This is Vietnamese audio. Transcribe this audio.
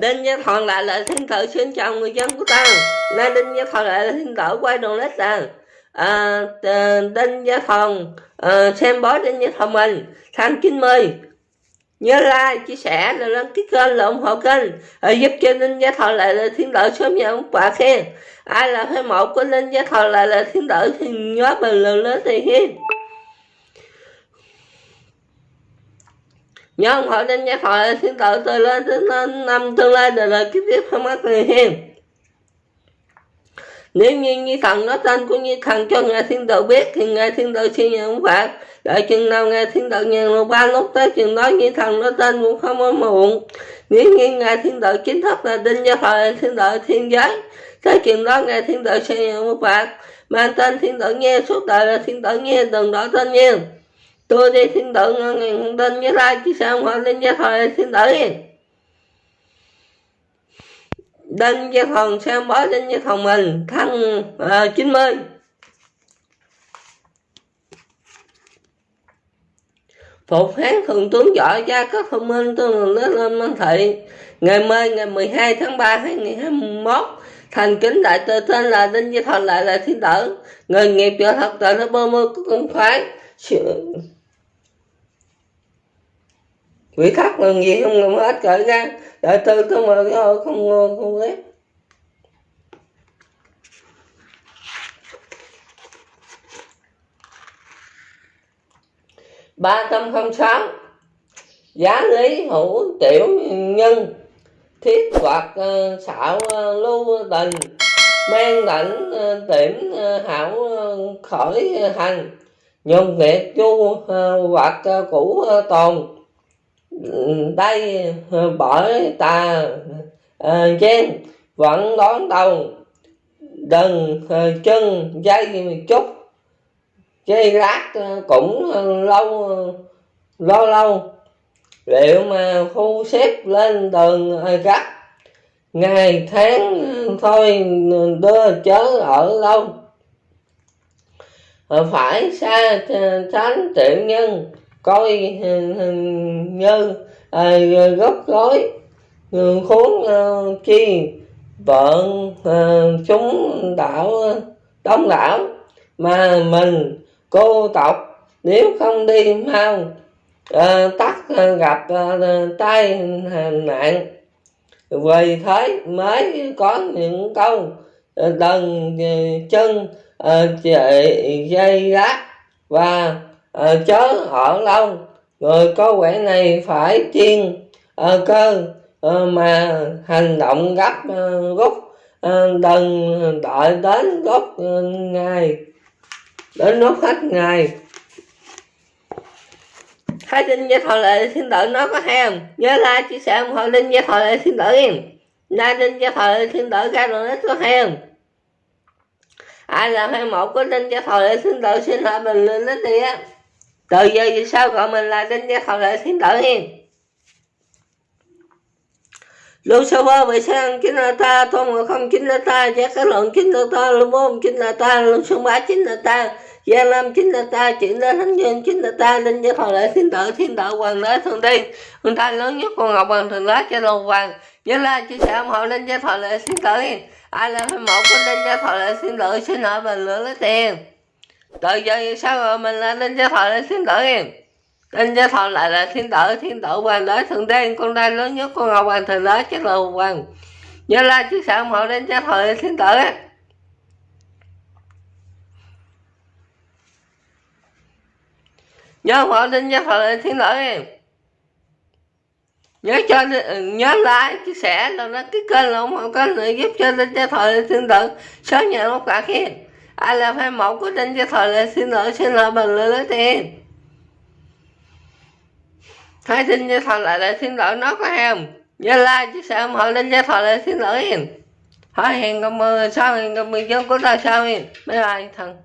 Đinh Gia thọ lại là thiên tử xin chào người dân của ta. Nay Đinh Gia thọ lại là thiên tử quay đầu lết là à, Đinh Gia thọ à, xem bói Đinh Gia thọ mình. Tháng 90 nhớ like chia sẻ rồi đăng ký kênh là ủng hộ kênh à, giúp cho Đinh Gia thọ lại là thiên tử sớm nhận quả khen. Ai là phái mộ của Đinh Gia thọ lại là thiên tử thì nhớ bình luận lên thì hiên nhóm họ hộ giác Gia Thuận tự thiên tử từ lên đến năm tương lai đời đời kiếp tiếp không mất người hiền nếu như Nhi Thần nói tên của như Thần cho Ngài Thiên tử biết, thì Ngài Thiên tử xin nhận phạt. Đợi chừng nào Ngài Thiên tử nhận lô ba lúc tới chừng đó, Nhi Thần nói tên cũng không có muộn. Nếu như Ngài Thiên tử chính thức là đinh gia thời Thiên tử Thiên Giới. Tới chừng đó Ngài Thiên tử xin nhận phạt. Mang tên Thiên tử nghe suốt đời là Thiên tử nghe, đừng đó tên nha. Tôi đi Thiên Đạo ngàn tên với lai chứ sao mà lên gia thời xin Đạo nghe đinh gia thần xem bó đinh gia phòng mình? Thân ờ, uh, 90 Phục hán Thường tướng giỏi gia có thông minh tương lớn lên Minh thị. Ngày mai ngày 12 tháng 3 2021 Thành kính đại tự tên là Đinh Gia Thần lại là thiên tử. Người nghiệp trợ thật tại nó bơ mơ của công khoái. Quỷ khóc là gì không làm hết cỡ ra. Đại tư tôi mà không không không ghét ba trăm không sáu giá lý hữu tiểu nhân. Thiết hoạt uh, xạo ờ, lưu tình. Men lãnh uh, ờ, tiểm hảo khởi hành. Nhung nghiệt chu hoạt cũ tồn đây ờ, bởi ta ờ, trên, vẫn đón đầu. Đừng ờ, chân, dây chút. Dây rác cũng lâu lâu lâu. Liệu mà khu xếp lên đường gấp. Ngày, tháng thôi đưa chớ ở lâu. Phải xa tránh tiểu nhân coi như à, gốc gói khốn uh, chi vợ uh, ờ, chúng đảo đông đảo mà mình cô tộc nếu không đi mau uh, tắt uh, gặp uh, tai nạn. Vì thế mới có những câu uh, đần uh, chân uh, chạy dây lát và uh, chớ ở lâu người có quẻ này phải chiên uh, cơ uh, mà hành động gấp uh, rút uh, đừng đợi đến rút uh, ngày đến rút hết ngày Thái Linh với Thọ Lệ xin tử nó có hay không? Nhớ like, chia sẻ ủng hộ Linh với Thọ Lệ xin tử em Nay Linh với Thọ Lệ xin tử ra rồi có hay không? Ai là hay một của Linh với Thọ Lệ xin tử xin hỏi bình luận đến đi á từ giờ vì sao gọi mình là đinh gia thọ lệ thiên tử hiền? Lucifer vì sao chính là ta tôn ngộ không chính là ta giác cái luận chính là ta lưu môn chính là ta lưu xuân bá chính là ta, gia lâm chính là ta chuyển đến thánh nhân chính là ta, đinh gia thọ lệ thiên tử thiên tử hoàng đế thường đi người ta lớn nhất còn ngọc hoàng thường lá cho lầu hoàng. Nhớ là chia sẻ ủng hộ đinh gia thọ lệ thiên tử ai là phải một của đinh gia thọ lệ thiên tử, xin hỏi bình luận lấy tiền tự giờ sao rồi mình là đinh gia thọ là thiên tử em? Lên gia thọ lại là thiên tử thiên tử hoàng đế thượng đế, con trai lớn nhất con ngọc hoàng thượng đế chắc là hoàng nhớ la chiếc sợ họ lên gia thọ là thiên tử á nhớ họ lên gia thọ là thiên tử em. Nhớ cho nhớ like, chia sẻ rồi nó cái kênh là ủng hộ kênh này giúp cho lên gia thọ là thiên tử sớm nhận lúc cả khi ai là fan mẫu của Đinh Gia Thời là xin lỗi xin lỗi bằng lời lấy tiền. Hai xin Gia Thời lại là xin lỗi nó có em Nhớ like chia sẻ ủng hộ lên Gia Thời lại xin lỗi em Hỏi hẹn gặp mười sau hẹn gặp mười dân của ta sao em Bye bye thằng